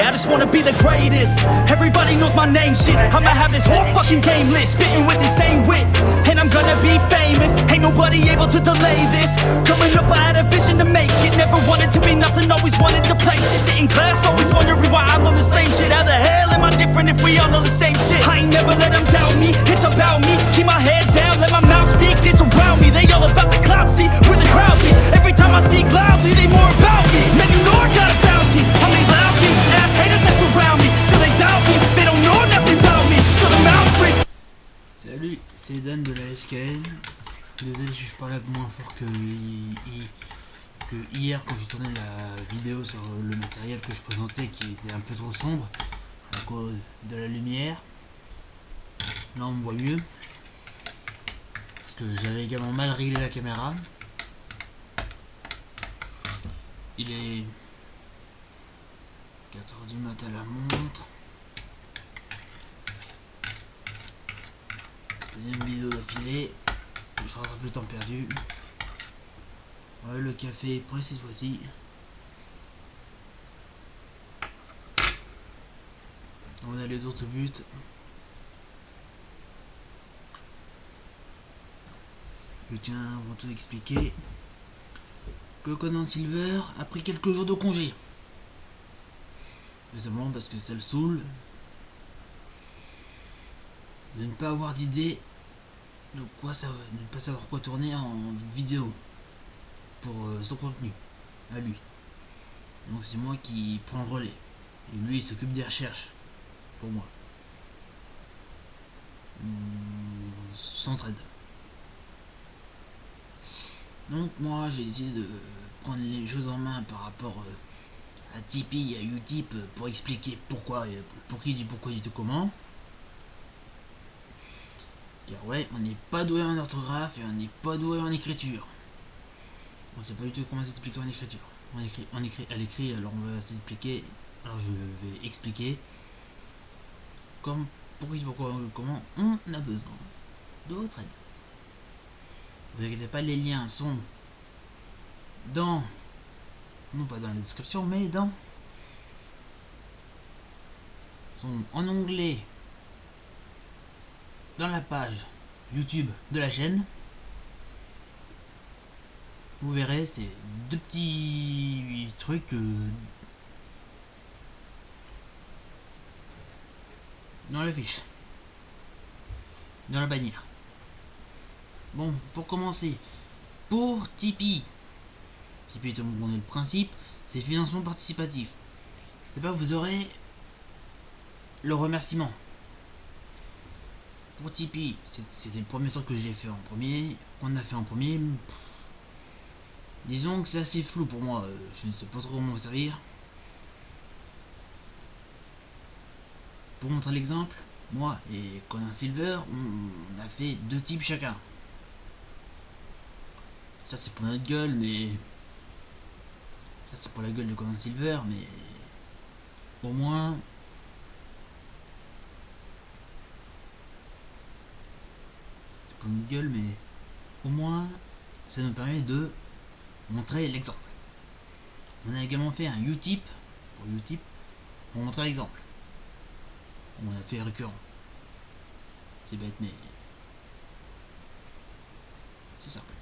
Yeah, I just wanna be the greatest. Everybody knows my name, shit. I'ma have this whole fucking game list, spitting with the same wit. And I'm gonna be famous. Ain't nobody able to delay this. Coming up, I had a vision to make it. Never wanted to be nothing, always wanted to play shit. In class, always wondering why I love the same shit. How the hell am I different if we all know the same shit? I ain't never let them doubt me. It's about me. Keep my head Désolé si je parlais moins fort que, hi- hi- que hier quand j'ai tourné la vidéo sur le matériel que je présentais qui était un peu trop sombre à cause de la lumière. Là on me voit mieux. Parce que j'avais également mal réglé la caméra. Il est 4h du mat à la montre. Deuxième vidéo d'affilée. Je rattrape le temps perdu. Le café est prêt cette fois-ci. On a les autres buts. Je tiens avant tout expliquer que Conan Silver a pris quelques jours de congé. Tout simplement parce que ça le saoule de ne pas avoir d'idée de quoi ça ne pas savoir quoi tourner en vidéo pour euh, son contenu à lui. Donc c'est moi qui prends le relais. Et lui il s'occupe des recherches pour moi. On s'entraide donc moi j'ai décidé de prendre les choses en main par rapport euh, à Tipeee et à Utip euh, pour expliquer pourquoi et pour qui dit pourquoi dit tout comment ouais, on n'est pas doué en orthographe et on n'est pas doué en écriture. On sait pas du tout comment s'expliquer en écriture. On écrit, on écrit à l'écrit, alors on va s'expliquer. Alors je vais expliquer comme pourquoi, pourquoi, comment on a besoin de votre aide. Vous inquiétez pas, les liens sont dans, non pas dans la description, mais dans, sont en anglais dans la page YouTube de la chaîne. Vous verrez, c'est deux petits trucs euh, dans la fiche, dans la bannière. Bon, pour commencer, pour Tipeee, Tipeee, tout le le principe, c'est financement participatif. C'est pas, vous aurez le remerciement pour Tipeee, c'était le premier truc que j'ai fait en premier, qu'on a fait en premier. Disons que c'est assez flou pour moi, euh, je ne sais pas trop comment m'en servir. Pour montrer l'exemple, moi et Conan Silver, on, on a fait deux types chacun. Ça c'est pour notre gueule, mais... Ça c'est pour la gueule de Conan Silver, mais... Au moins, une gueule, mais au moins ça nous permet de montrer l'exemple. On a également fait un Utip pour Utip pour montrer l'exemple. On a fait récurrent. C'est bête, mais c'est simple.